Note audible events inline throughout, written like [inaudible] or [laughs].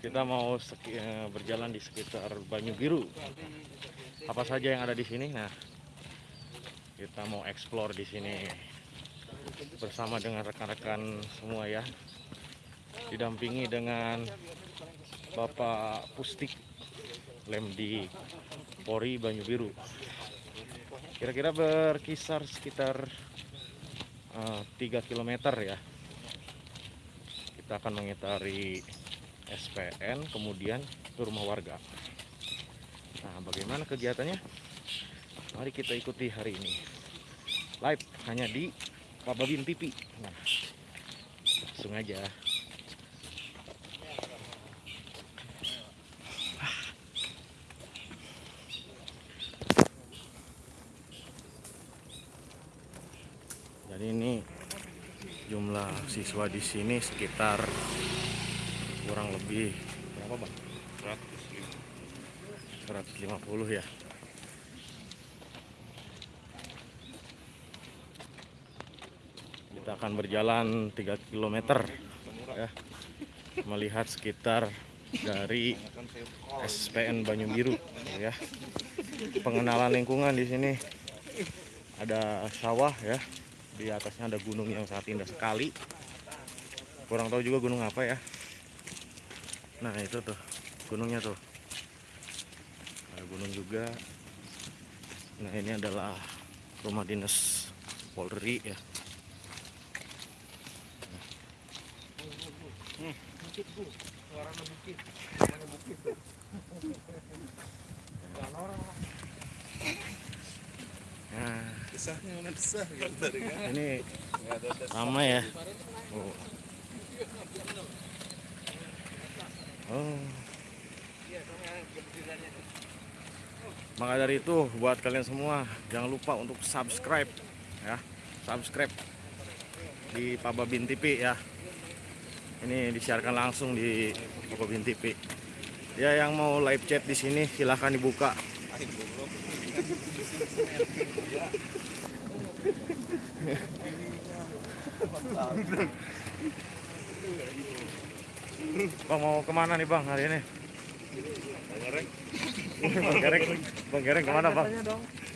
kita mau eh, berjalan di sekitar Banyu Biru. Apa saja yang ada di sini? Nah, kita mau explore di sini bersama dengan rekan-rekan semua ya. Didampingi dengan Bapak Pustik Lem di Polri Banyu Biru. Kira-kira berkisar sekitar eh, 3 km ya. Kita akan mengitari SPN kemudian ke rumah warga. Nah, bagaimana kegiatannya? Mari kita ikuti hari ini. Live hanya di Pak Babin TV. Nah, langsung aja. Jadi ini jumlah siswa di sini sekitar kurang lebih berapa bang? 150 ya. Kita akan berjalan 3 km ya. Melihat sekitar dari SPN Banyu Biru ya. Pengenalan lingkungan di sini ada sawah ya. Di atasnya ada gunung yang sangat indah sekali. Kurang tahu juga gunung apa ya. Nah, itu tuh gunungnya tuh. Ada gunung juga. Nah, ini adalah rumah dinas Polri ya. Nah, mana gitu kan? ini lama ya. Oh. Oh. Maka dari itu buat kalian semua jangan lupa untuk subscribe ya, subscribe di Pababin TV ya. Ini disiarkan langsung di Pababin TV. Ya yang mau live chat di sini silahkan dibuka. [laughs] Bang mau ke mana nih bang hari ini? Ngerek. Bang Gereng, Bang Gereng ke mana bang?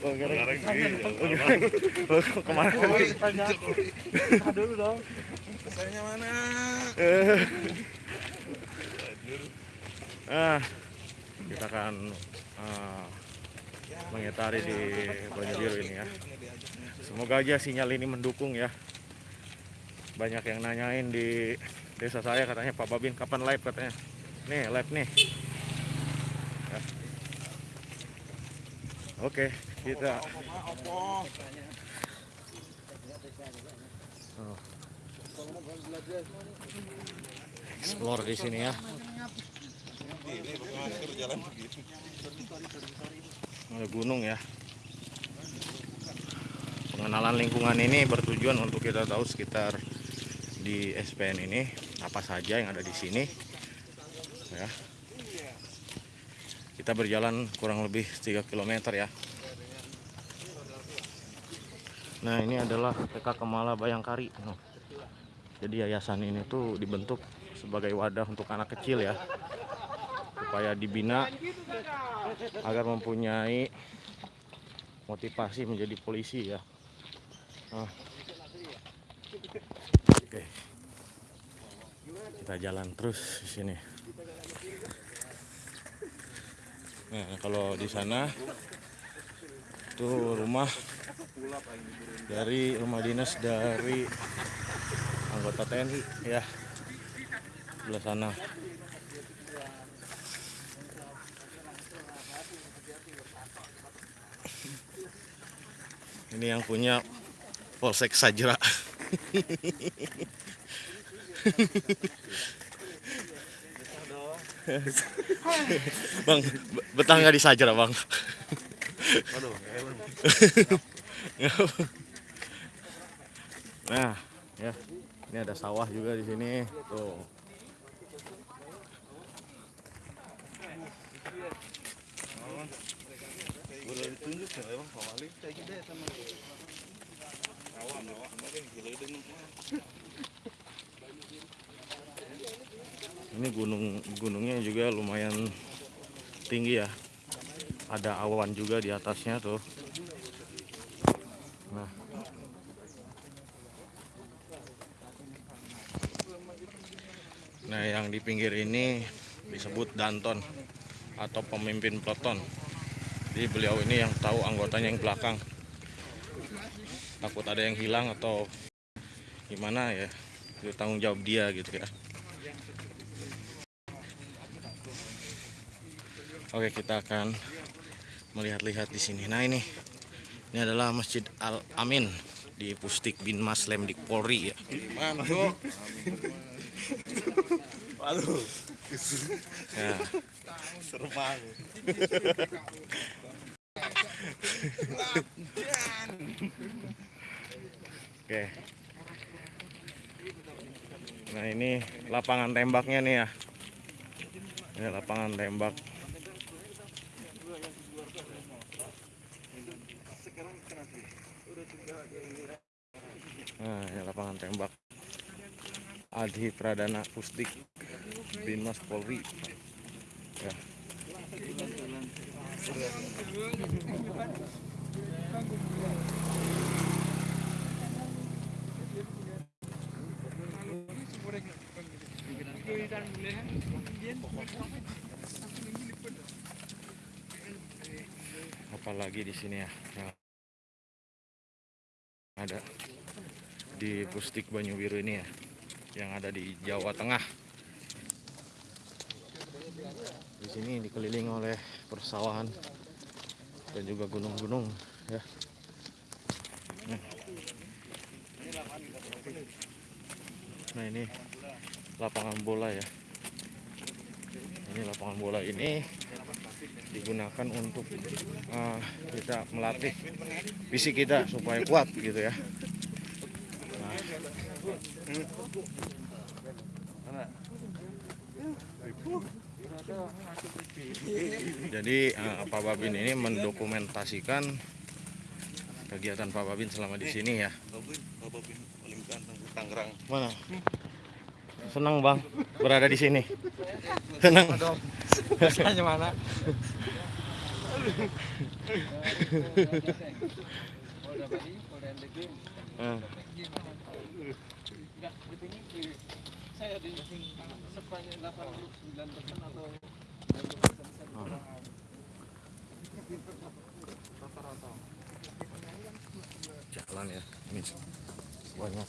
Bang Gereng, Bang Gereng, Lu ke mana? dulu dong. Desahnya mana? Eh, ah, kita akan ah, mengitari di Banyu Biru ini ya. Semoga aja sinyal ini mendukung ya. Banyak yang nanyain di desa saya katanya Pak Babin kapan live katanya. Nih live nih. Ya. Oke, kita explore di sini ya. Ada gunung ya. Pengenalan lingkungan ini bertujuan untuk kita tahu sekitar di SPN ini apa saja yang ada di sini. Ya. Kita berjalan kurang lebih 3 km ya. Nah, ini adalah PK Kemala Bayangkari. Noh. Jadi yayasan ini tuh dibentuk sebagai wadah untuk anak kecil ya. Supaya dibina agar mempunyai motivasi menjadi polisi ya. Ah. Oke. Kita jalan terus di sini. Nah, kalau di sana itu rumah dari rumah dinas dari anggota TNI ya. Sebelah sana. Ini yang punya Polsek Sajra. Bang, be- betah nggak di Sajra bang? Nah, ya, ini ada sawah juga di sini. Tuh. Ini gunung gunungnya juga lumayan tinggi ya. Ada awan juga di atasnya tuh. Nah. Nah, yang di pinggir ini disebut Danton atau pemimpin peleton. Jadi beliau ini yang tahu anggotanya yang belakang. Takut ada yang hilang atau gimana ya. Itu tanggung jawab dia gitu ya. Oke, kita akan melihat-lihat di sini. Nah, ini ini adalah Masjid Al Amin di Pustik bin Mas Lemdik Polri ya. Waduh, [laughs] Ya. serem banget. [laughs] Oke. Nah ini lapangan tembaknya nih ya. Ini lapangan tembak. Nah ini lapangan tembak. Adhi Pradana Pusdik Binmas Polri. Ya. Apalagi di sini ya. yang ada di Pustik Banyu Biru ini ya. Yang ada di Jawa Tengah. Di sini dikelilingi oleh persawahan dan juga gunung-gunung ya. Nah. Nah ini lapangan bola ya. Ini lapangan bola ini digunakan untuk eh, kita melatih fisik kita supaya kuat gitu ya. Nah, jadi eh, Pak Babin ini mendokumentasikan kegiatan Pak Babin selama di sini ya. Babin, Babin paling ganteng Tangerang. Mana? Senang bang berada di sini. Senang. Biasanya mana? Eh, Saya di sepanjang 89 persen atau jalan ya. Ini banyak.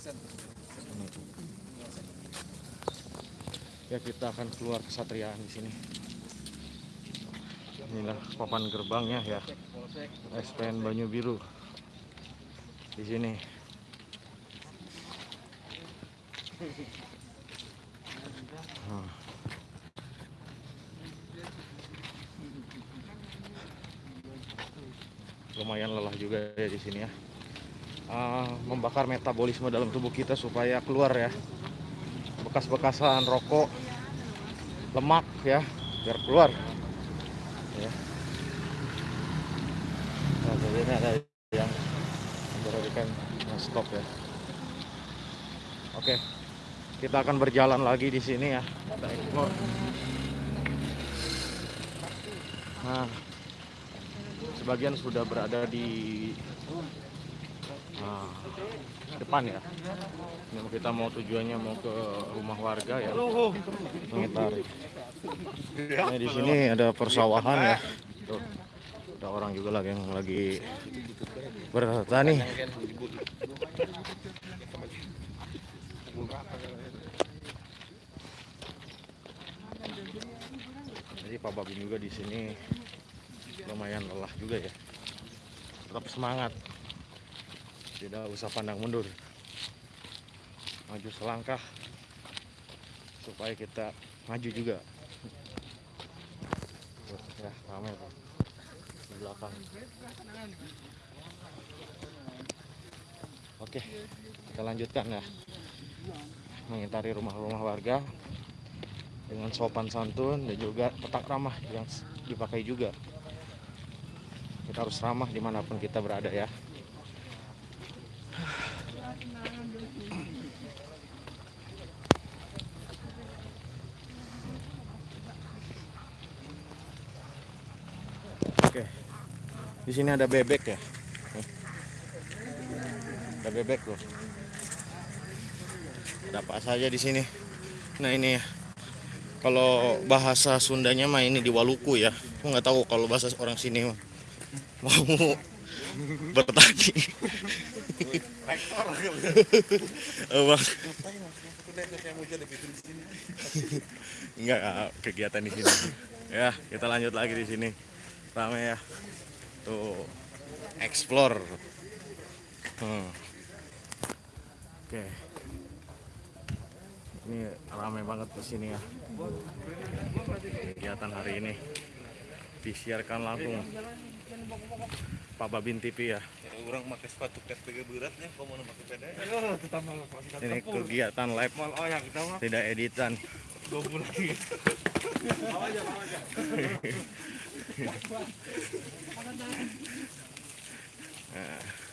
Ya kita akan keluar kesatriaan di sini. Inilah papan gerbangnya ya. SPN Banyu Biru. Di sini. Lumayan lelah juga ya di sini ya. Ah, membakar metabolisme dalam tubuh kita supaya keluar ya bekas-bekasan rokok, lemak ya, biar keluar. Ya. Nah, jadi ini ada yang memperhatikan stop ya. Oke, kita akan berjalan lagi di sini ya. Nah, sebagian sudah berada di nah, depan ya. Ini kita mau tujuannya mau ke rumah warga ya. Mengitari. Nah, di sini ada persawahan ya. Tuh. Ada orang juga lagi yang lagi bertani. Jadi Pak Babin juga di sini lumayan lelah juga ya. Tetap semangat. Tidak usah pandang mundur. Maju selangkah supaya kita maju juga. Ya, ramai Pak. Di belakang. Oke, kita lanjutkan ya. Mengitari rumah-rumah warga dengan sopan santun dan juga petak ramah yang dipakai juga. Kita harus ramah di mana pun kita berada ya. Oke. Di sini ada bebek ya? Hmm. Ada bebek loh. Ada apa saja di sini? Nah ini ya. Kalau bahasa Sundanya mah ini di Waluku ya. Aku nggak tahu kalau bahasa orang sini mah. mau bertani. Bang. Enggak kegiatan di sini. Ya, kita lanjut lagi di sini. Rame ya. Tuh explore. Hmm. Oke. Ini ramai banget di sini ya. Kegiatan hari ini disiarkan langsung Pak Babin TV ya. Orang pakai sepatu PSPG beratnya, kok mau pakai kita Ini kegiatan live Mal oh ya kita mah tidak editan. dua bulan. [laughs] [laughs] Nah.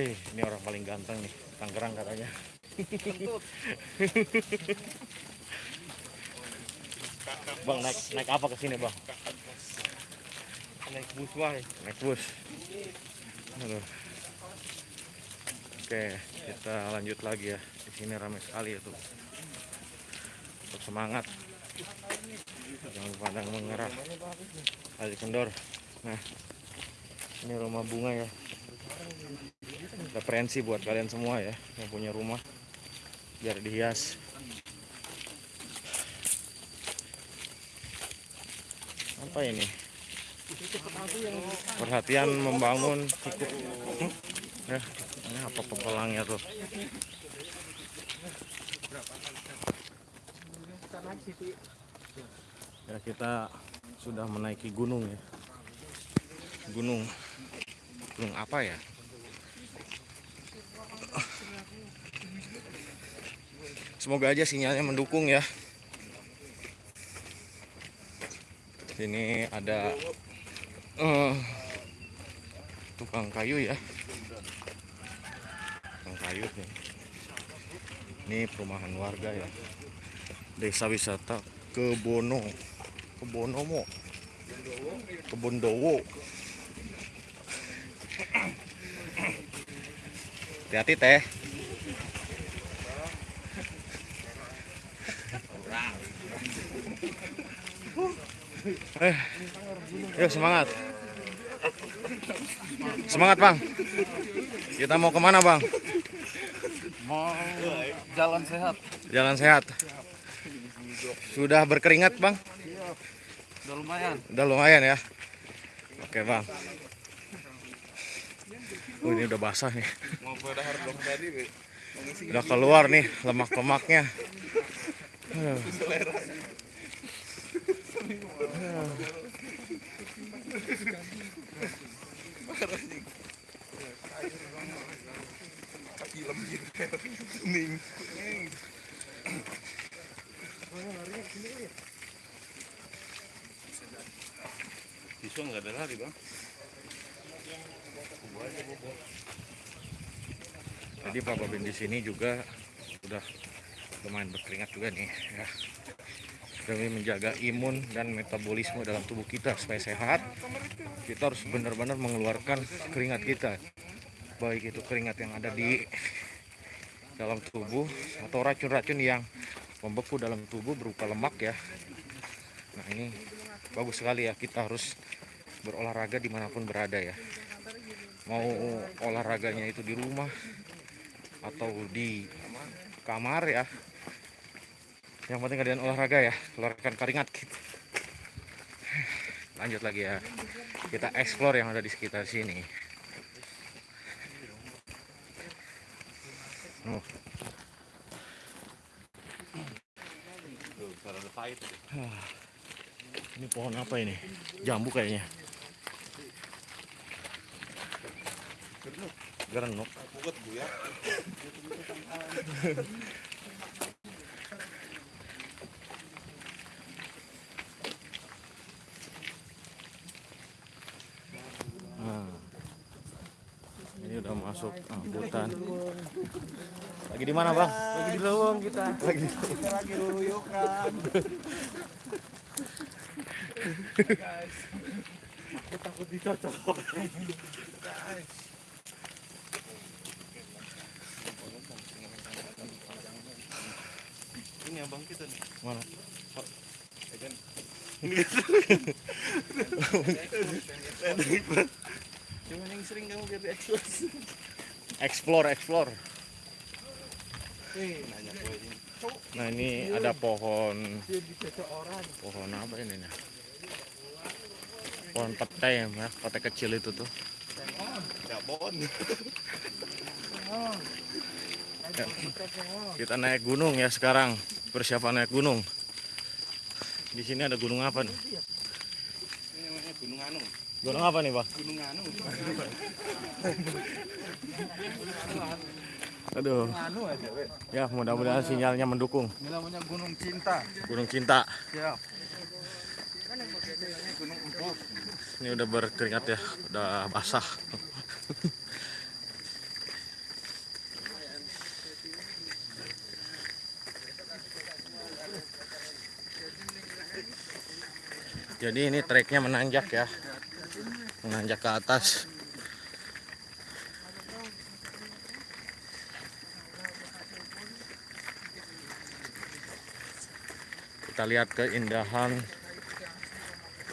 Eh, ini orang paling ganteng nih, Tangerang katanya. bang naik naik apa ke sini bang? Naik bus wae. Naik bus. Aduh. Oke, kita lanjut lagi ya. Di sini ramai sekali itu. Tetap semangat. Jangan pandang mengerah. Ali kendor. Nah, ini rumah bunga ya. Referensi buat kalian semua ya yang punya rumah biar dihias. Apa ini? Perhatian membangun cukup. Hmm? Ya, ini apa pempelangnya tuh? Ya kita sudah menaiki gunung ya. Gunung. Gunung apa ya? Semoga aja sinyalnya mendukung ya. Sini ada eh, tukang kayu ya. Tukang kayu nih. Ini perumahan warga ya. Desa wisata Kebono. Kebonomo. Kebondowo. Hati-hati teh. Eh, yuk semangat. Semangat bang. Kita mau ke mana bang? Mau jalan sehat. Jalan sehat. Sudah berkeringat bang? Udah lumayan. Udah lumayan ya. Oke bang. Oh, ini udah basah nih. Udah keluar nih lemak-lemaknya. Aduh. Film. Kuning. Siswa nggak ada lari, Bang. Tadi Pak Babin di sini juga sudah lumayan berkeringat juga nih ya. Demi menjaga imun dan metabolisme dalam tubuh kita supaya sehat, kita harus benar-benar mengeluarkan keringat kita. Baik itu keringat yang ada di dalam tubuh atau racun-racun yang membeku dalam tubuh berupa lemak ya. Nah ini bagus sekali ya kita harus berolahraga di mana pun berada ya. Mau olahraganya itu di rumah atau di kamar ya yang penting kalian olahraga ya keluarkan keringat gitu. lanjut lagi ya. Kita explore yang ada di sekitar sini. Oh. Ini pohon apa ini? Jambu kayaknya. Gerenuk. Buket [laughs] Bu ya. Lagi di mana, Bang? Lagi di lowong kita. Lagi Kita lagi ruyukan. Guys. Aku takut dicocok. Guys. Ini abang kita nih. mana? [laughs] Cuma yang sering kamu biar diekspos. Explore, explore. Nah, ini ada pohon pohon apa ini nih? Pohon petai ya, petai kecil itu tuh. Jabon. Ya. Kita semua. Kita naik gunung ya sekarang. Persiapan naik gunung. Di sini ada gunung apa nih? Ini namanya Gunung Anu. Gunung apa nih, Bang? Gunung Anu. Aduh. Anu aja, weh. Ya, mudah-mudahan sinyalnya mendukung. Ini namanya Gunung Cinta. Gunung Cinta. Siap. Ini Gunung Empuk. Ini udah berkeringat ya, udah basah. Jadi ini treknya menanjak ya, menanjak ke atas. Kita lihat keindahan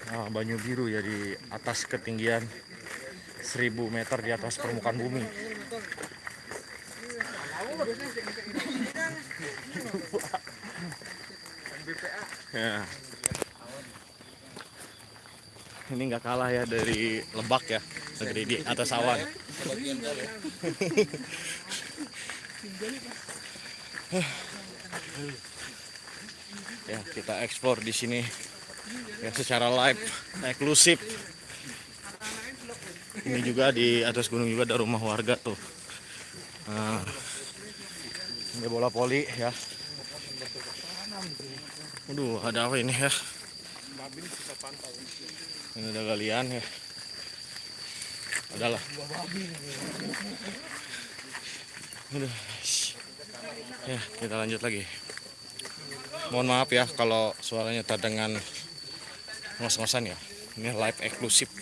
Ah, Banyu Biru ya di atas ketinggian 1000 meter di atas permukaan bumi. Ya. Ini nggak kalah ya dari Lebak ya, negeri di atas awan. [laughs] ya kita explore di sini ya secara live eksklusif ini juga di atas gunung juga ada rumah warga tuh nah, ini bola poli ya Waduh, ada apa ini ya? Ini ada galian ya. Adalah. Aduh. Ya, kita lanjut lagi. Mohon maaf ya kalau suaranya terdengar ngos-ngosan ya. Ini live eksklusif.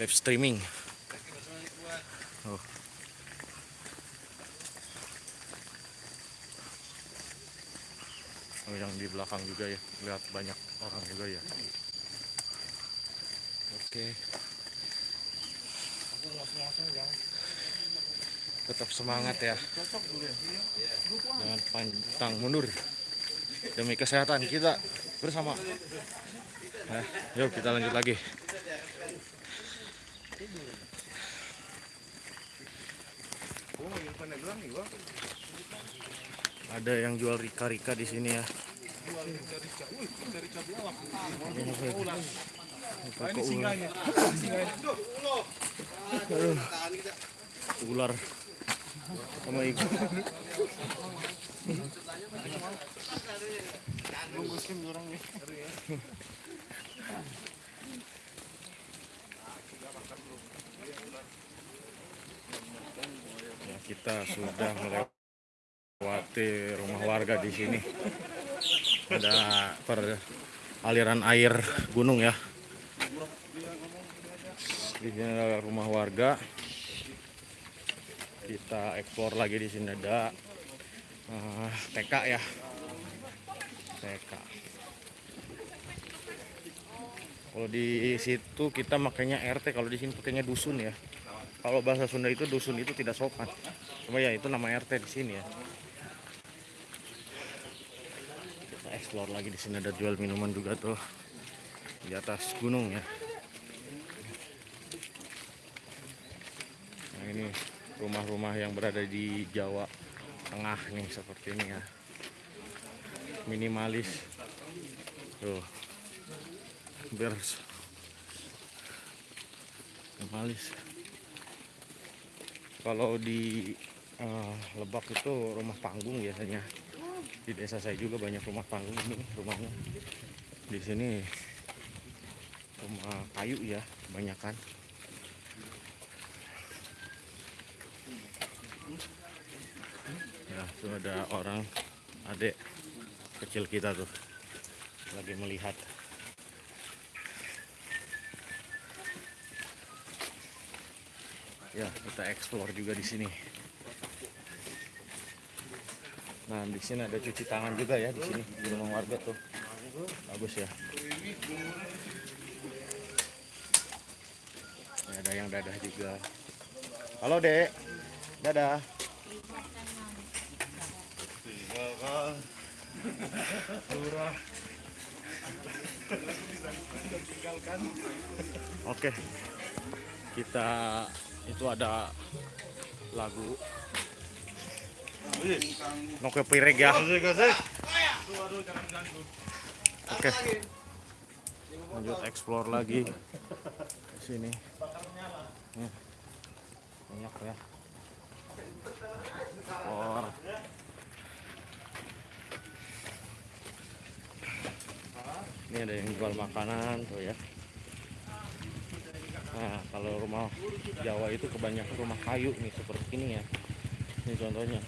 Live streaming. Yang di belakang juga ya. Lihat banyak orang juga ya. Oke. Tetap semangat ya. Jangan pantang mundur. Demi kesehatan kita bersama. Nah, yuk kita lanjut lagi. Ada yang jual rika-rika di sini ya. Ini ya? Aduh. Ular sama ikan. Ya, kita sudah melewati rumah warga di sini. Ada per aliran air gunung ya. Di sini ada rumah warga. Kita eksplor lagi di sini ada eh, TK ya. TK. Kalau di situ kita makanya RT, kalau di sini pakainya dusun ya. Kalau bahasa Sunda itu dusun itu tidak sopan. Cuma ya itu nama RT di sini ya. Kita explore lagi di sini ada jual minuman juga tuh di atas gunung ya. Nah ini rumah-rumah yang berada di Jawa Tengah nih seperti ini ya. Minimalis. Tuh. Biar minimalis kalau di eh, Lebak itu rumah panggung biasanya di desa saya juga banyak rumah panggung ini rumahnya. Di sini rumah kayu ya kebanyakan. Ya sudah ada orang adik kecil kita tuh lagi melihat. Ya kita explore juga di sini. Nah, di sini ada cuci tangan juga ya di sini di rumah warga tuh. Bagus ya. Ini ada yang dadah juga. Halo, Dek. Dadah. Lurah. Oke. Kita itu ada lagu Noke Pireg ya. Oke. Lanjut explore lagi di sini. Nih. Banyak ya. Explore. Ini ada yang jual makanan tuh ya. Nah, kalau rumah Jawa itu kebanyakan rumah kayu nih seperti ini ya. Ini contohnya.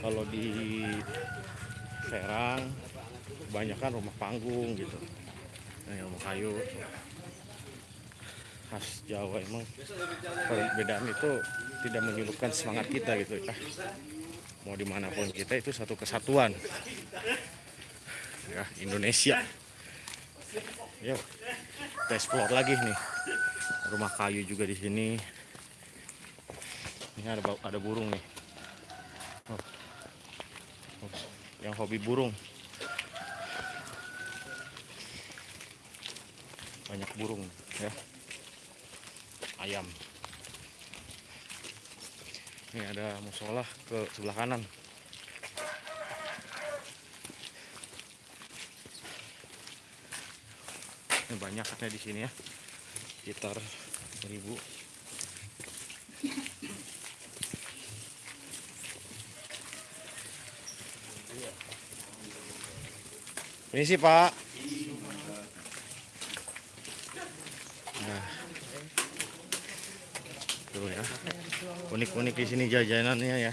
Kalau di Serang kebanyakan rumah panggung gitu. Yang rumah kayu khas Jawa emang perbedaan itu tidak menyurutkan semangat kita gitu ya. Mau di mana pun kita itu satu kesatuan. Ya Indonesia. Yuk kita explore lagi nih. Rumah kayu juga di sini. Ini ada ada burung nih. Oh. Oh, Yang hobi burung. Banyak burung ya. Ayam. Ini ada musola ke sebelah kanan. Ini banyaknya di sini ya. Sekitar 1000. Ini sih Pak. Nah. Tuh ya. Unik-unik di sini jajanannya ya.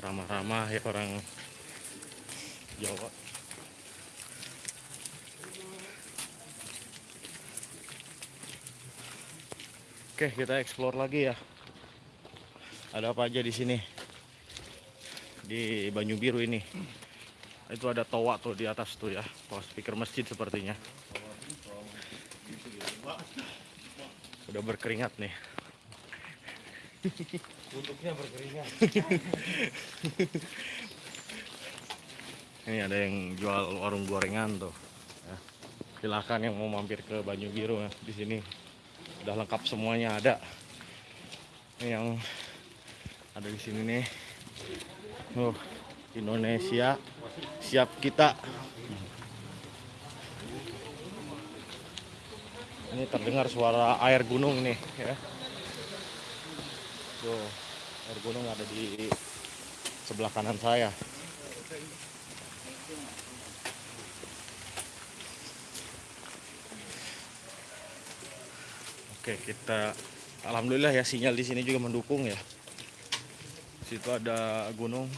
Ramah-ramah ya orang Jawa. Oke, kita explore lagi ya. Ada apa aja di sini? Di Banyu Biru ini. Itu ada toa tuh di atas tuh ya. Toa speaker masjid sepertinya. Udah berkeringat nih. Untuknya berkeringat. [laughs] Ini ada yang jual warung gorengan tuh. Ya. Silakan yang mau mampir ke Banyu Biru ya. Di sini udah lengkap semuanya ada. Ini yang ada di sini nih. Oh, Indonesia siap kita. Ini terdengar suara air gunung nih ya. Tuh, air gunung ada di sebelah kanan saya. Oke, kita alhamdulillah ya sinyal di sini juga mendukung ya. Situ ada gunung.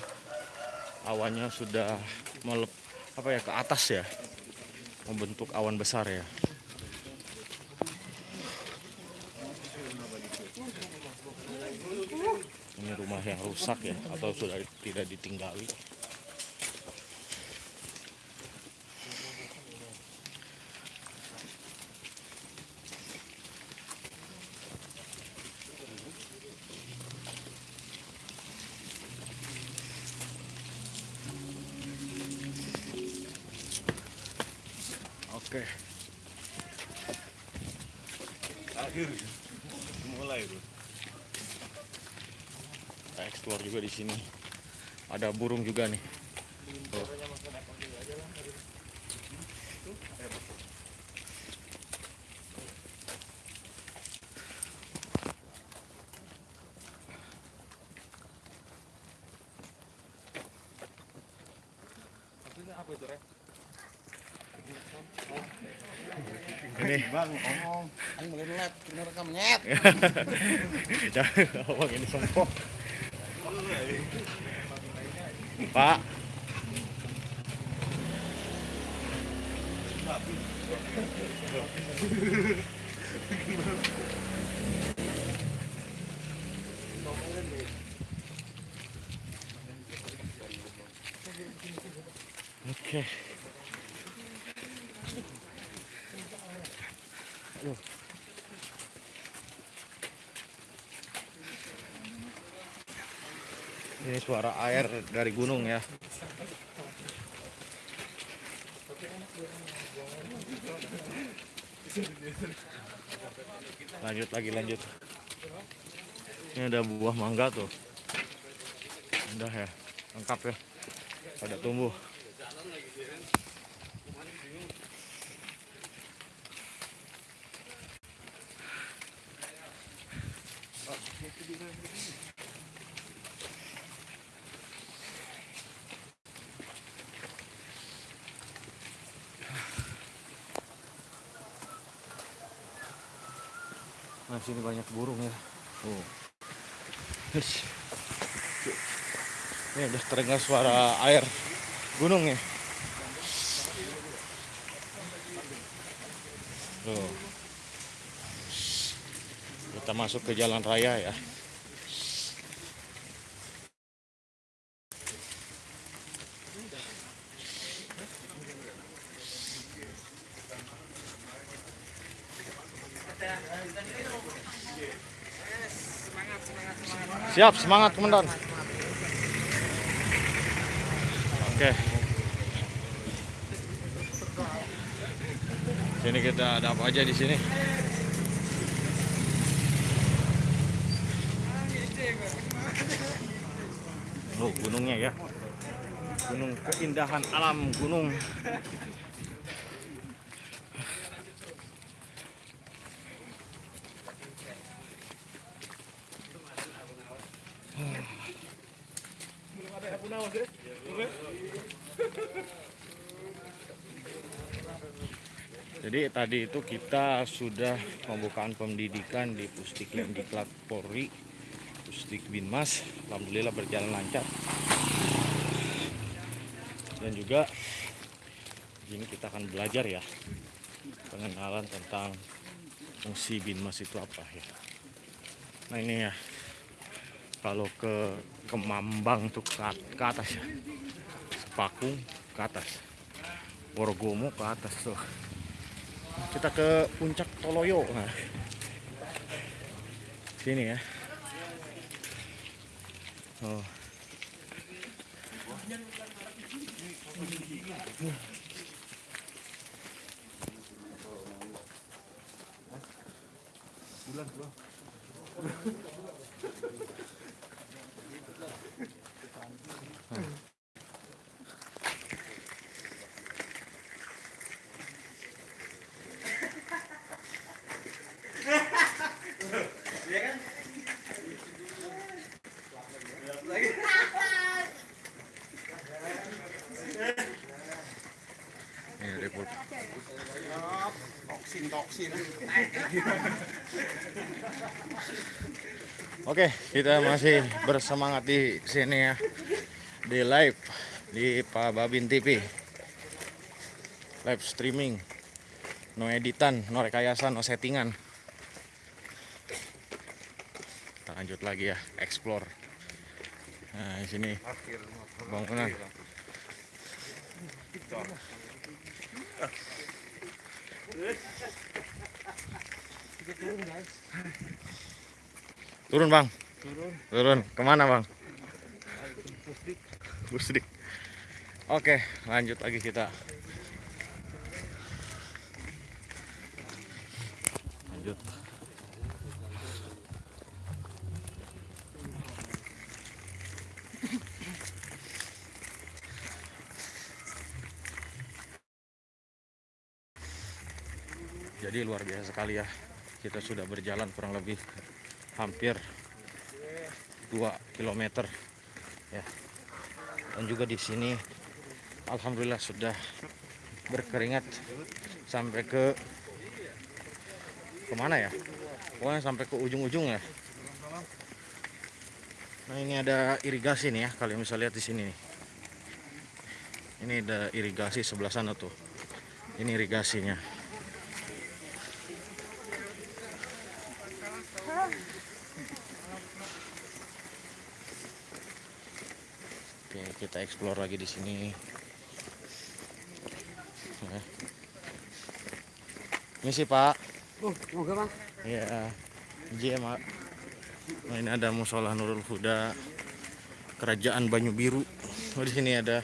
Awannya sudah melep apa ya ke atas ya. Membentuk awan besar ya. Ini rumah yang rusak ya atau sudah tidak ditinggali. Oke. Akhir. Mulai tuh. Kita explore juga di sini. Ada burung juga nih. Ini Bang, ngomong. Aing mulai ngelap, kena rekam nyet. [laughs] jangan ngomong ini sombong pak Oke. Aduh. Ini suara air dari gunung ya. Lanjut lagi lanjut. Ini ada buah mangga tuh. Udah ya, lengkap ya. Ada tumbuh. Nah, sini banyak burung ya. Oh. Hush. Ini udah terdengar suara air gunung ya. Tuh. Kita masuk ke jalan raya ya. Siap, semangat komandan. Oke. Sini kita ada apa aja di sini? Oh, gunungnya ya. Gunung keindahan alam gunung. Jadi tadi itu kita sudah pembukaan pendidikan di Diklat Polri, Pusdik Binmas, alhamdulillah berjalan lancar. Dan juga ini kita akan belajar ya pengenalan tentang fungsi Binmas itu apa ya. Nah ini ya kalau ke Kemambang tuh ke, ke atas ya, Sepakung ke atas, Worogomo ke atas tuh kita ke puncak Toloyo nah. sini ya oh ini Oke, kita masih bersemangat di sini ya. Di live di Pak Babin TV. Live streaming. No editan, no rekayasa, no settingan. Kita lanjut lagi ya, explore. Nah, di sini bangunan. Turun bang. Turun. Turun. Ke mana bang? Pusdik. Oke, lanjut lagi kita. Lanjut. Jadi luar biasa sekali ya. Kita sudah berjalan kurang lebih hampir 2 km ya. Dan juga di sini alhamdulillah sudah berkeringat sampai ke ke mana ya? Pokoknya sampai ke ujung-ujung ya. Nah ini ada irigasi nih ya kalian bisa lihat di sini nih. Ini ada irigasi sebelah sana tuh. Ini irigasinya Oke, kita explore lagi di sini. Ya. Misi Pak. Oh, moga bang. Iya. J Mak. Nah, ini ada musola Nurul Huda Kerajaan Banyu Biru. Oh, di sini ada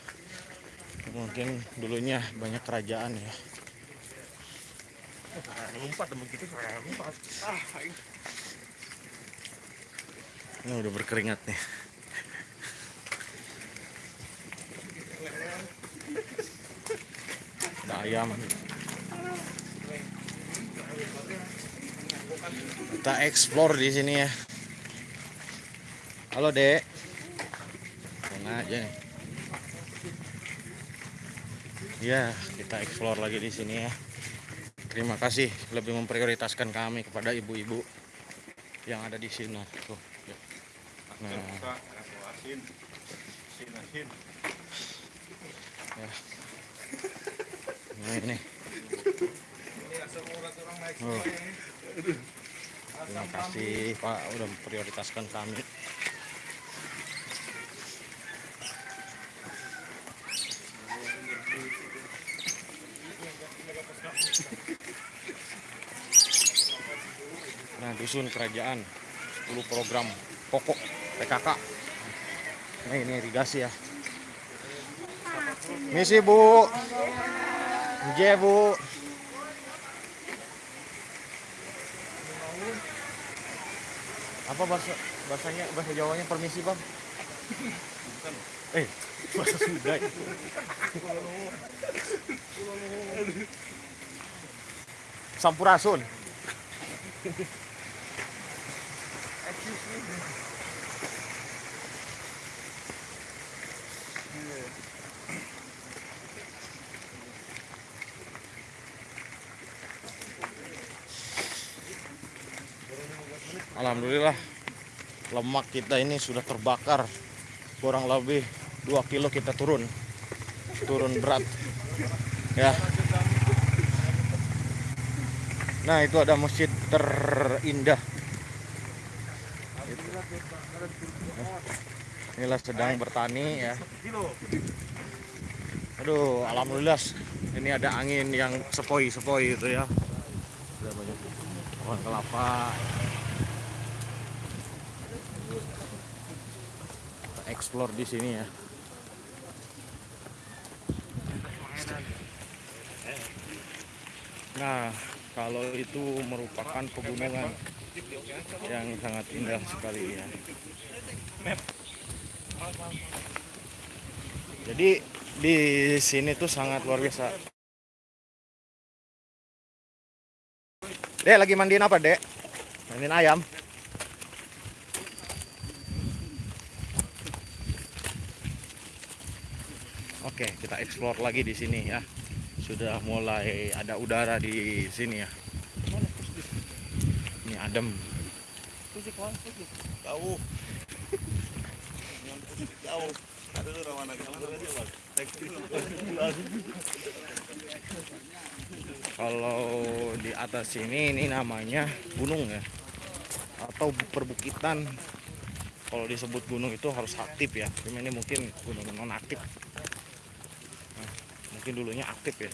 mungkin dulunya banyak kerajaan ya. Lompat saya lompat. Ah, Ini udah berkeringat nih. Ayam. Kita explore di sini ya. Halo, Dek. Mana aja nih? Ya, kita explore lagi di sini ya. Terima kasih lebih memprioritaskan kami kepada ibu-ibu yang ada di sini. Tuh. ya. Nah. Nah ini. Oh. Terima kasih Pak udah memprioritaskan kami. Nah, dusun kerajaan 10 program pokok PKK. Nah, ini irigasi ya. Misi, Bu. J, Bu. Apa bahasa bahasanya bahasa Jawanya permisi, Bang? Eh, bahasa Sunda. ya? Sampurasun. Alhamdulillah lemak kita ini sudah terbakar. Kurang lebih 2 kilo kita turun. Turun berat. Ya. Nah itu ada masjid terindah. Inilah sedang bertani ya. Aduh alhamdulillah ini ada angin yang sepoi-sepoi itu ya. Pohon kelapa explore di sini ya. Nah kalau itu merupakan pegunungan yang sangat indah sekali ya. Jadi di sini tuh sangat luar biasa. Dek lagi mandiin apa dek? Mandiin ayam Oke, kita explore lagi di sini ya. Sudah mulai ada udara di sini ya. Ini adem. Jauh. Ada rawan. Kalau di atas sini ini namanya gunung ya. Atau perbukitan. Kalau disebut gunung itu harus aktif ya. Cuma ini mungkin gunung non aktif. Mungkin dulunya aktif ya.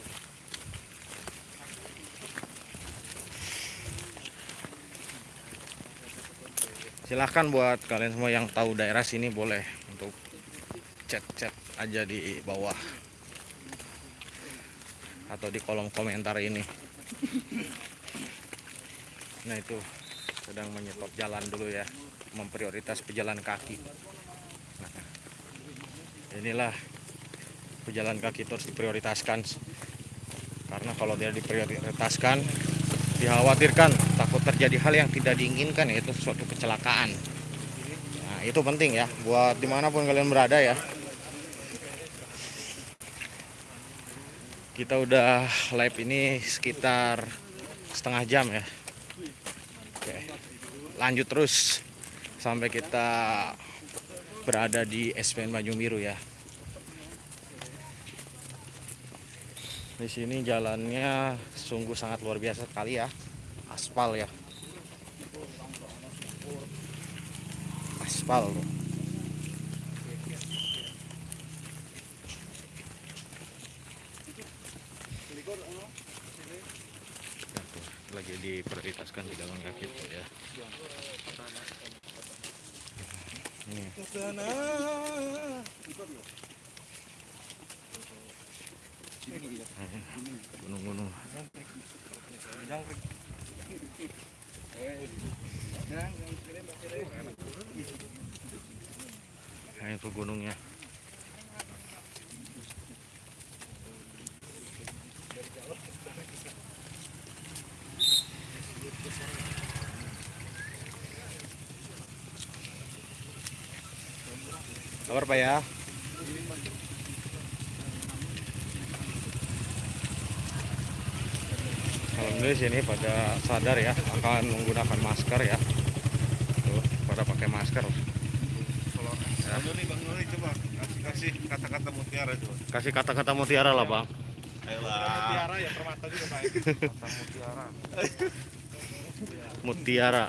Silahkan buat kalian semua yang tahu daerah sini boleh untuk chat-chat aja di bawah atau di kolom komentar ini. Nah itu sedang menyetop jalan dulu ya, memprioritas pejalan kaki. Nah, inilah pejalan kaki itu harus diprioritaskan karena kalau tidak diprioritaskan dikhawatirkan takut terjadi hal yang tidak diinginkan yaitu suatu kecelakaan. Nah itu penting ya buat di mana pun kalian berada ya. kita udah live ini sekitar setengah jam ya oke lanjut terus sampai kita berada di SPN Tanjung Biru ya di sini jalannya sungguh sangat luar biasa sekali ya. Aspal ya. Aspal loh. Lagi diprioritaskan di dalam kaki ya. Ini gunung-gunung. Nah itu gunungnya. Kabar pak ya Alhamdulillah sini pada sadar ya akan menggunakan masker ya Tuh, pada pakai masker Bang Nuri, Bang Nuri coba kasih kasih kata-kata mutiara coba. kasih kata-kata mutiara lah bang Ayolah. ya permata juga Pak. mutiara. mutiara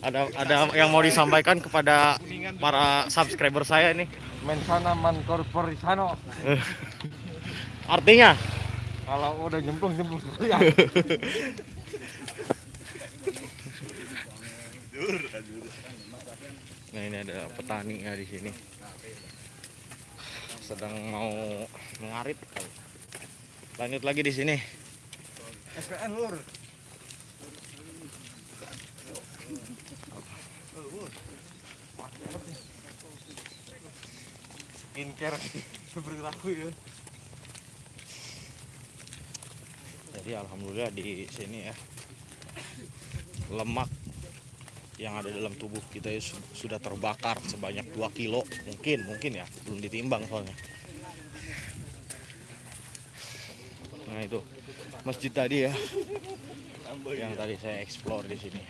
ada ada yang mau disampaikan kepada para subscriber saya nih Mensana man corporisano. [laughs] artinya Kalau udah nyemplung nyemplung sekalian. [laughs] Nah ini ada petani ya di sini sedang mau mengarit lanjut lagi di sini SPN lur. Skincare [laughs] berlaku ya. Jadi alhamdulillah di sini ya lemak yang ada dalam tubuh kita ya su- sudah terbakar sebanyak 2 kilo mungkin mungkin ya belum ditimbang soalnya. Nah itu masjid tadi ya yang tadi saya explore di sini.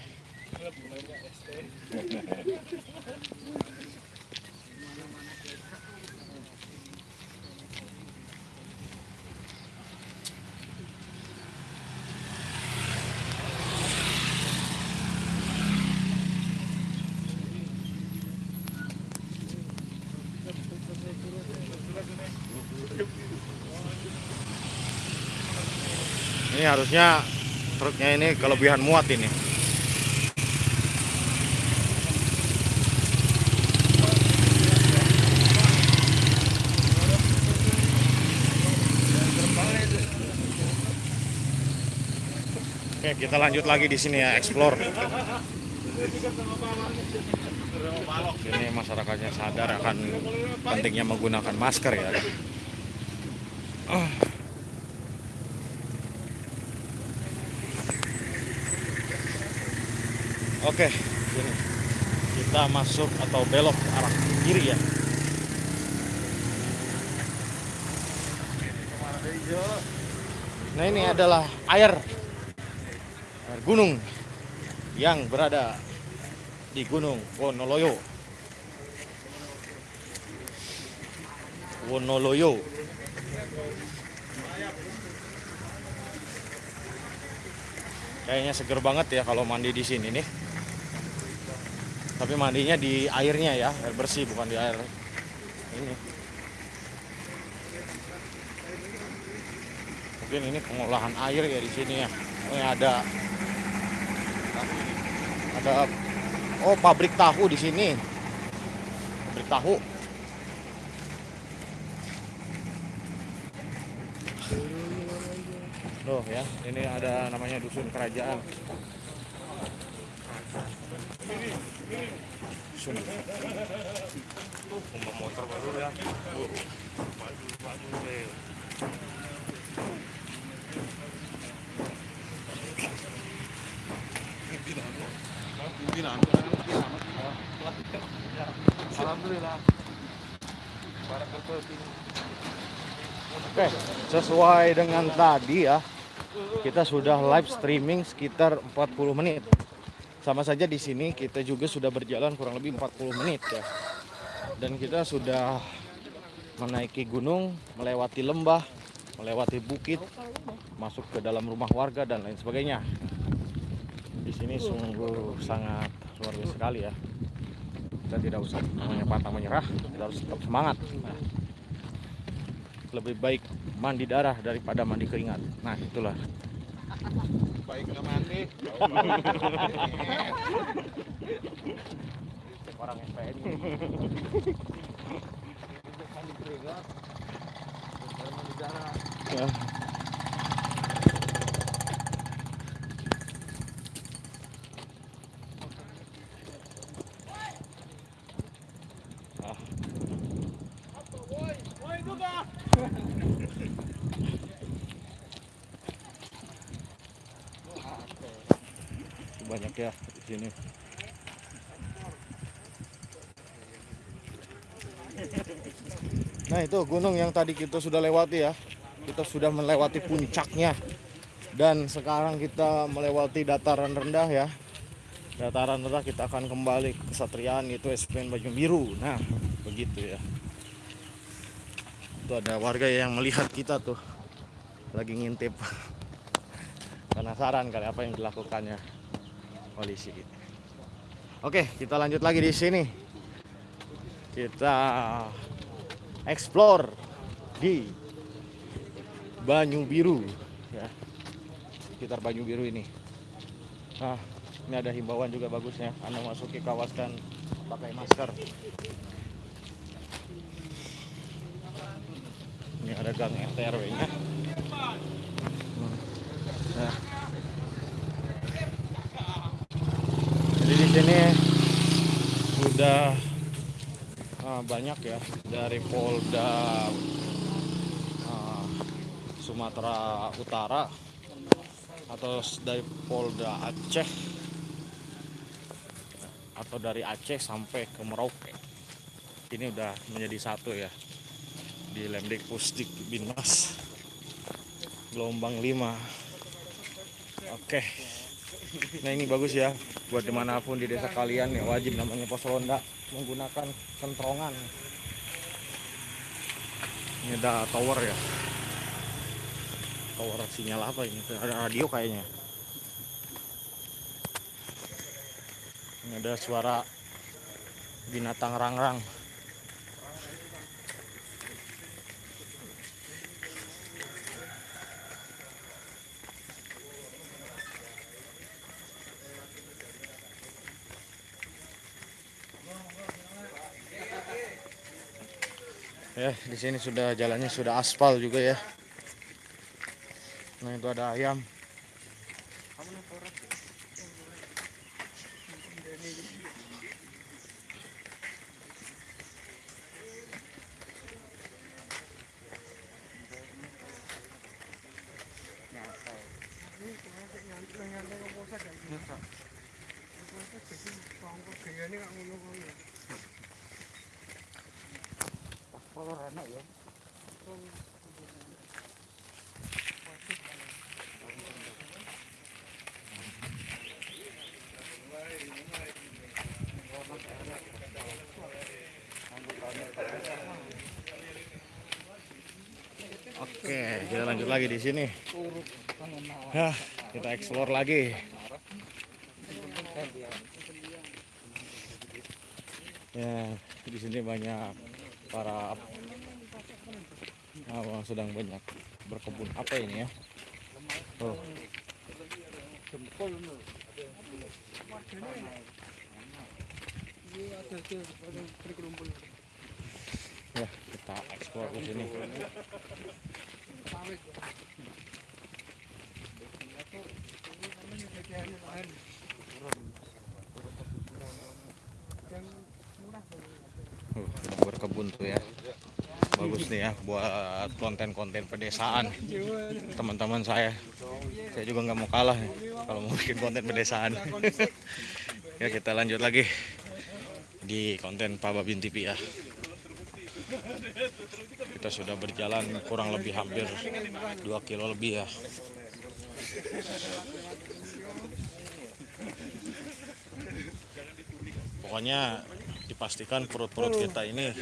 Ini harusnya truknya ini kelebihan muat ini. Oke, kita lanjut lagi di sini ya, explore. Ini masyarakatnya sadar akan pentingnya menggunakan masker ya. Ah. Oke, sini. kita masuk atau belok ke arah kiri ya. Nah ini adalah air, air gunung yang berada di Gunung Wonoloyo. Wonoloyo. Kayaknya seger banget ya kalau mandi di sini nih. Tapi mandinya di airnya ya, air bersih bukan di air ini. Mungkin ini pengolahan air ya di sini ya. Ini ada ada oh pabrik tahu di sini. Pabrik tahu. Loh ya, ini ada namanya dusun kerajaan. Motor baru ya. Deh. Oke, sesuai dengan tadi ya, kita sudah live streaming sekitar 40 menit. Sama saja di sini kita juga sudah berjalan kurang lebih 40 menit ya. Dan kita sudah menaiki gunung, melewati lembah, melewati bukit, masuk ke dalam rumah warga dan lain sebagainya. Di sini sungguh sangat luar biasa sekali ya. Kita tidak usah menyerah, kita harus tetap semangat. Nah, lebih baik mandi darah daripada mandi keringat. Nah, itulah. Baik nggak mandi. Orang FPN. Ya. Banyak ya di sini. Nah itu gunung yang tadi kita sudah lewati ya. Kita sudah melewati puncaknya. Dan sekarang kita melewati dataran rendah ya. Dataran rendah kita akan kembali ke Satrian itu SPN Baju Biru. Nah begitu ya. Itu ada warga yang melihat kita tuh lagi ngintip. [laughs] Penasaran kali apa yang dilakukannya polisi. Oke, kita lanjut lagi di sini. Kita explore di Banyu Biru ya. Sekitar Banyu Biru ini. Nah, ini ada himbauan juga bagusnya. Anda masuki kawasan pakai masker. Ini ada gang RT/RW-nya. Nah. Jadi di sini sudah ah, banyak ya dari Polda ah, Sumatera Utara atau dari Polda Aceh atau dari Aceh sampai ke Merauke. Ini udah menjadi satu ya di Lemdik Pusdik Binmas gelombang 5 Oke. Nah ini bagus ya buat di mana pun di desa kalian ya wajib namanya pos ronda menggunakan sentrongan. Ini ada tower ya. Tower sinyal apa ini? Ada radio kayaknya. Ini ada suara binatang rangrang. Ya, di sini sudah jalannya sudah aspal juga ya. Nah, itu ada ayam. Oke, kita lanjut lagi di sini. Hah, kita explore lagi. Ya, di sini banyak para awang sedang banyak berkebun. Apa ini ya? Oh. Ya, kita explore di sini. Uh, berkebun tuh ya. Bagus nih ya buat konten-konten pedesaan. Teman-teman saya saya juga nggak mau kalah kalau mau bikin konten pedesaan. [laughs] Ya kita lanjut lagi di konten Pak Babin TV ya. Kita sudah berjalan kurang lebih hampir 2 kilo lebih ya pokoknya dipastikan perut-perut kita ini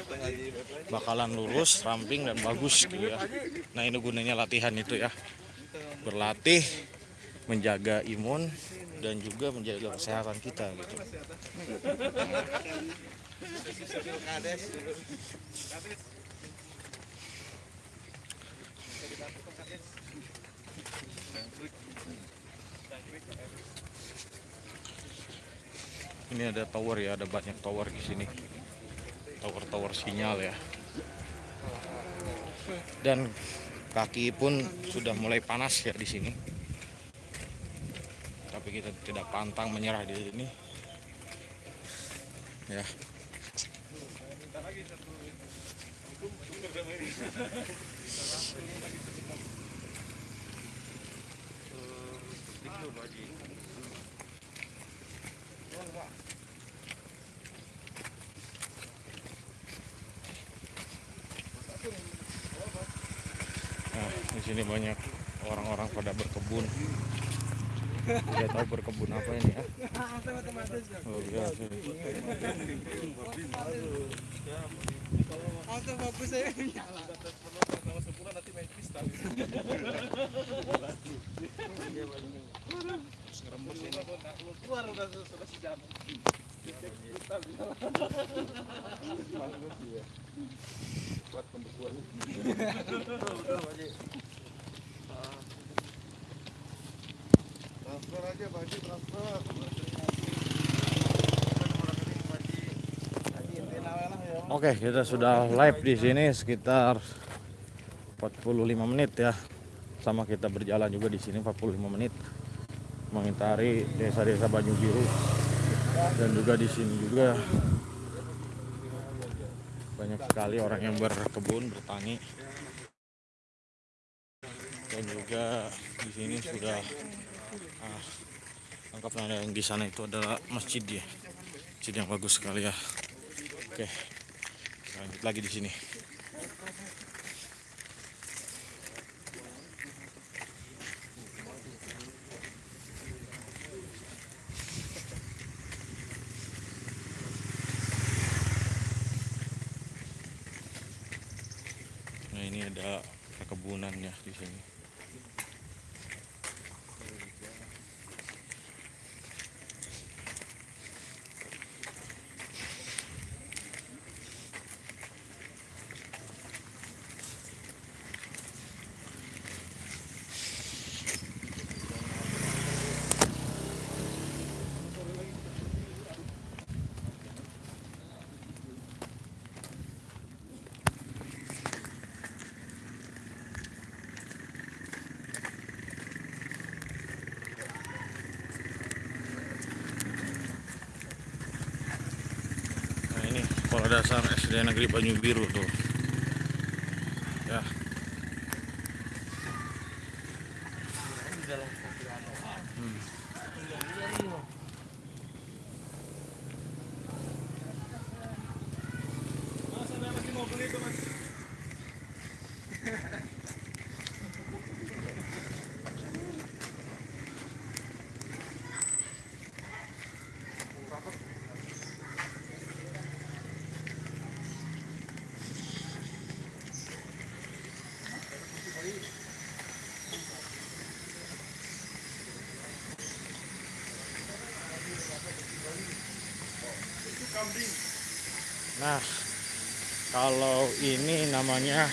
bakalan lurus, ramping dan bagus gitu ya. Nah ini gunanya latihan itu ya, berlatih, menjaga imun dan juga menjaga kesehatan kita gitu. Ini ada tower ya, ada banyak tower di sini. Tower-tower sinyal ya. Dan kaki pun sudah mulai panas ya di sini. Tapi kita tidak pantang menyerah di sini. Ya. Nah, di sini banyak orang-orang pada berkebun. Tidak tahu berkebun apa ini ya. Luar biasa. Autofocus saya. Oke, kita sudah live di sini sekitar 45 menit ya. Sama kita berjalan juga di sini 45 menit mengitari desa-desa Banyu Biru dan juga di sini juga banyak sekali orang yang berkebun, bertani dan juga di sini sudah ah, lengkap nah, yang di sana itu adalah masjid ya, masjid yang bagus sekali ya. Oke, lanjut lagi di sini. Perkebunan ya di sini. Nah ini sekolah dasar SD Negeri Banyu Biru tuh. Ya. Hmm. Nah, kalau ini namanya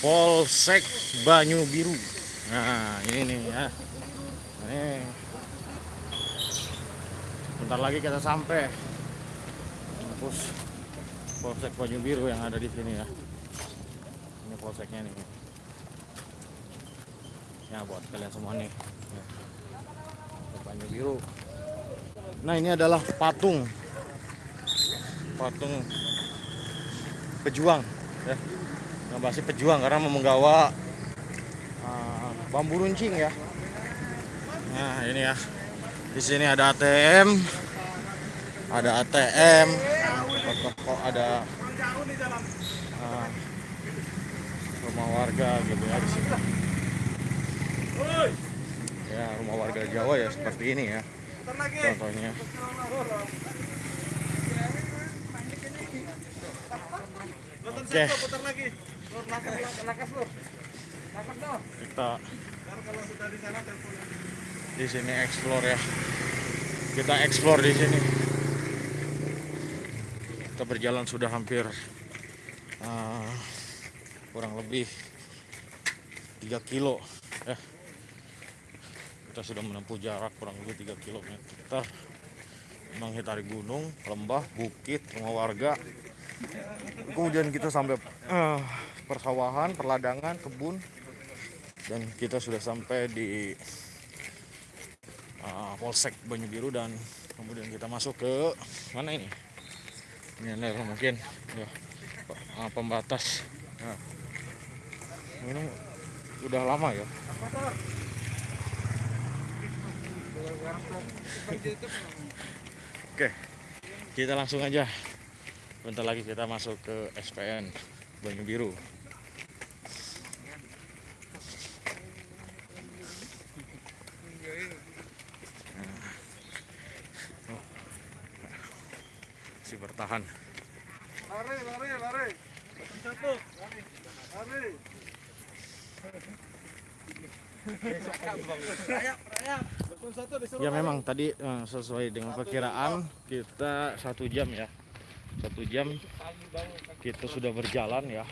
Polsek Banyu Biru. Nah, ini nih ya. Ini. Bentar lagi kita sampai. Kampus Polsek Banyu Biru yang ada di sini ya. Ini polseknya nih. Ya buat kalian semua nih. Banyu Biru. Nah, ini adalah patung patung pejuang ya yang pasti pejuang karena menggawa uh, bambu runcing ya nah ini ya di sini ada ATM ada ATM kok ada ah, rumah warga gitu ya di sini. Ya rumah warga Jawa ya seperti ini ya contohnya. Oke. Putar lagi. Lur, lakas, lakas, lur. Lakas, lur. Kita kalau sudah di sana telepon. di sini explore ya. Kita explore di sini. Kita berjalan sudah hampir ah, kurang lebih 3 kilo ya. Kita sudah menempuh jarak kurang lebih 3 kilometer menghitari gunung, lembah, bukit, rumah warga. Kemudian kita sampai eh, persawahan, perladangan, kebun, dan kita sudah sampai di uh, Polsek Banyu Biru dan kemudian kita masuk ke mana ini? Ini adalah mungkin ya uh, pembatas. Nah, ini udah lama ya. Oke, kita langsung aja. Bentar lagi kita masuk ke SPN Banyu Biru. Masih bertahan. Lari, lari, lari. Satu. Lari. Ya memang tadi eh, sesuai dengan perkiraan kita satu jam ya satu jam kita sudah berjalan ya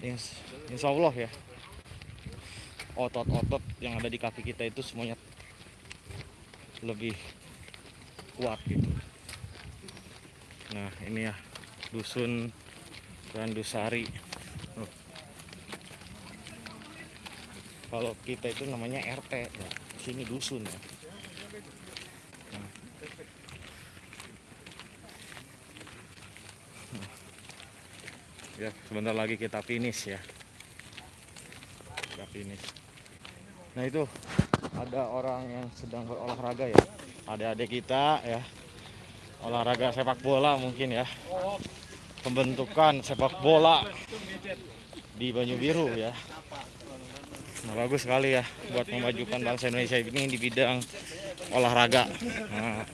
Ins- Insya Allah ya otot-otot yang ada di kaki kita itu semuanya lebih kuat gitu nah ini ya dusun Randusari Tuh. kalau kita itu namanya RT ya. sini dusun ya Nah. Nah. Ya sebentar lagi kita finish ya kita finish nah itu ada orang yang sedang berolahraga ya adik-adik kita ya olahraga sepak bola mungkin ya pembentukan sepak bola di Banyu Biru ya Nah, bagus sekali ya buat memajukan bangsa Indonesia ini di bidang olahraga. Nah.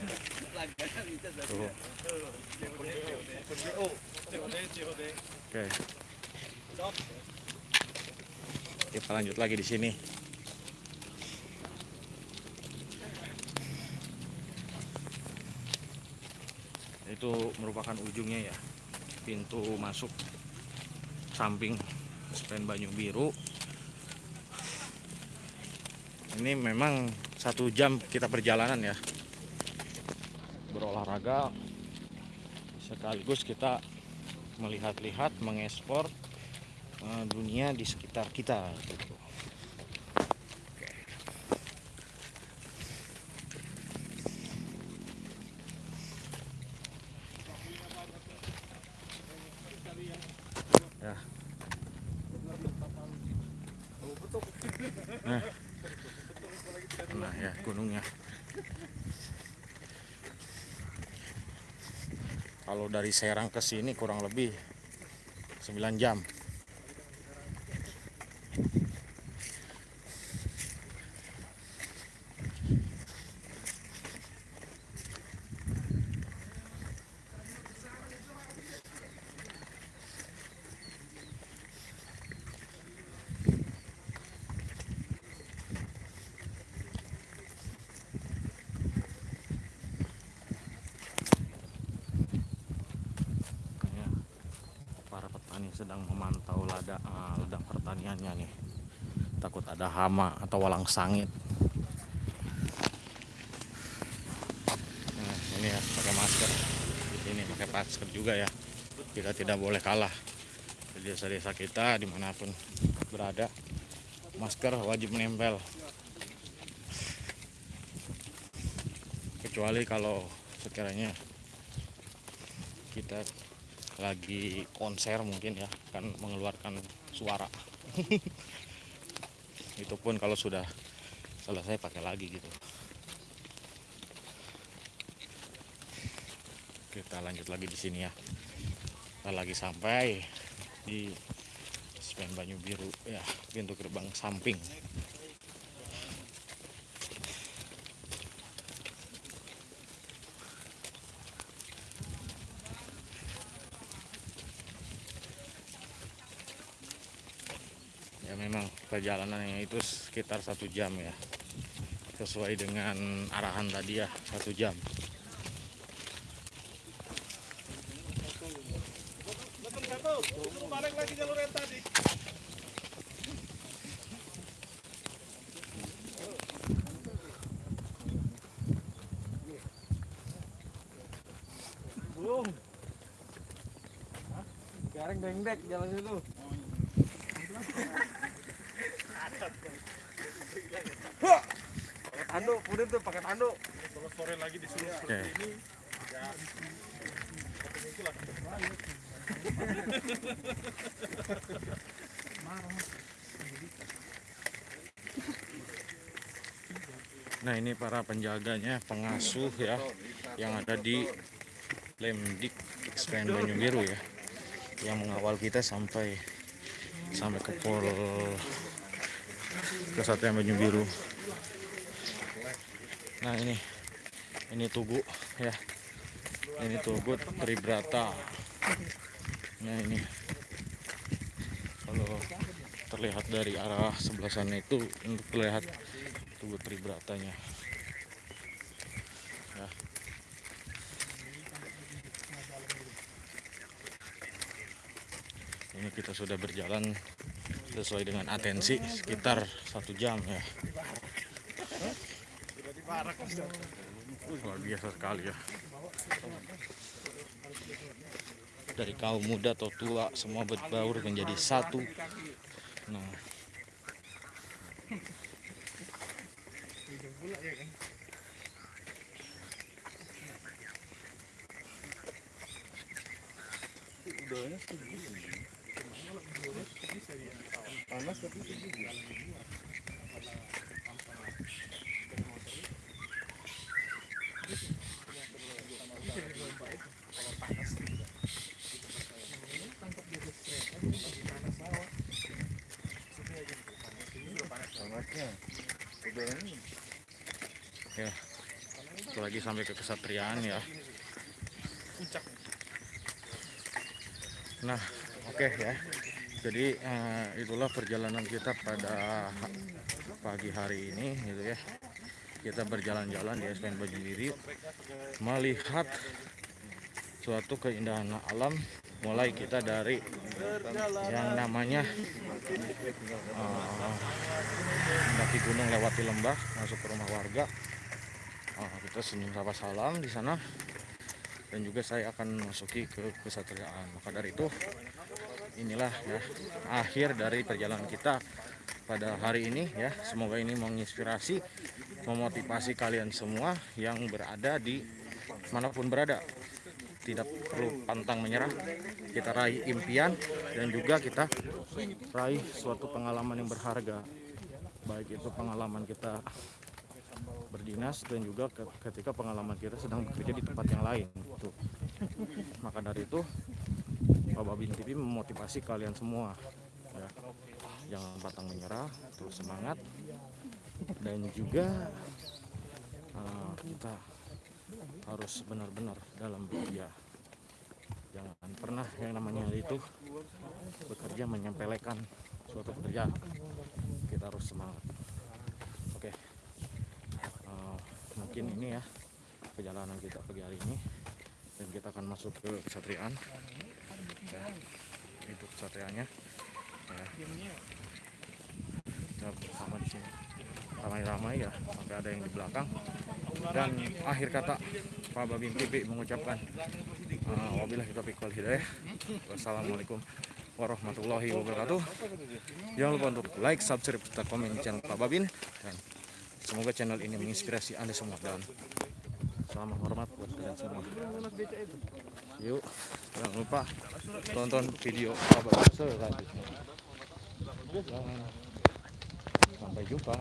Tuh. Oke. Kita lanjut lagi di sini. Itu merupakan ujungnya ya. Pintu masuk samping SPN Banyu Biru ini memang satu jam kita perjalanan ya berolahraga sekaligus kita melihat-lihat mengekspor eh, dunia di sekitar kita gitu. Oke. Ya. Nah. Nah ya gunungnya. Kalau dari Serang ke sini kurang lebih 9 jam. Ya, petani sedang memantau lada, ah, ladang pertaniannya nih. Takut ada hama atau walang sangit. Nah, ini ya pakai masker. Di sini pakai masker juga ya. Kita tidak boleh kalah. Di desa-desa kita di mana pun berada, masker wajib menempel. Kecuali kalau sekiranya kita lagi konser mungkin ya kan mengeluarkan suara. [laughs] Itu pun kalau sudah selesai pakai lagi gitu. Kita lanjut lagi di sini ya. Kita lagi sampai di Spen Banyu Biru ya pintu gerbang samping ya memang perjalanannya itu sekitar satu jam ya sesuai dengan arahan tadi ya satu jam Balik lagi jalur. Belum. Dengdek jalan situ. Pakai tanduk, udah tuh pakai tanduk. Kalau sore lagi disuruh Oke. seperti ini, ya Nah ini para penjaganya, pengasuh ya, yang ada di Lemdik Spen Banyu Biru ya, yang mengawal kita sampai sampai ke Pol Kesatuan Banyu Biru. Nah ini ini Tugu ya, ini Tugu Tribrata. Nah ini kalau terlihat dari arah sebelah sana itu untuk terlihat Tugu Tribratanya. Ya. Ini kita sudah berjalan sesuai dengan atensi sekitar satu jam ya. Luar biasa sekali ya. Dari kaum muda atau tua semua berbaur menjadi satu. Nah, Udahnya setuju. Panas tapi setuju. Panasnya. Udahnya ya. Itu kesatriaan ya. Nah, oke ya. Jadi eh, itulah perjalanan kita pada pagi hari ini gitu ya. Kita berjalan-jalan di SPN Baju Biru melihat suatu keindahan alam mulai kita dari yang namanya eh, mendaki gunung lewati lembah masuk ke rumah warga Ah, kita senyum sapa salam di sana. Dan juga saya akan masuki ke kesatriaan maka dari itu inilah ya akhir dari perjalanan kita pada hari ini ya. Semoga ini menginspirasi memotivasi kalian semua yang berada di mana pun berada. Tidak perlu pantang menyerah kita raih impian dan juga kita raih suatu pengalaman yang berharga. Baik itu pengalaman kita berdinas dan juga ke- ketika pengalaman kita sedang bekerja di tempat yang lain gitu. maka dari itu Pak Babin TV memotivasi kalian semua ya. jangan pantang menyerah terus semangat dan juga eh, kita harus benar-benar dalam bekerja jangan pernah yang namanya itu bekerja menyempelekan suatu pekerjaan kita harus semangat oke Eh, mungkin ini ya perjalanan kita pagi hari ini. Dan kita akan masuk ke kesatriaan. Ya, itu kesatriaannya. Ya. kita bersama di sini. Ramai-ramai ya sampai ada yang di belakang. Dan akhir kata Pak Babin TV mengucapkan uh, wabillahi taufiq wal hidayah. Wassalamualaikum warahmatullahi wabarakatuh. Jangan lupa untuk like subscribe serta komen channel Pak Babin. Dan semoga channel ini menginspirasi anda semua dan salam hormat buat kalian semua. Yuk jangan lupa tonton video Babin selanjutnya. Sampai jumpa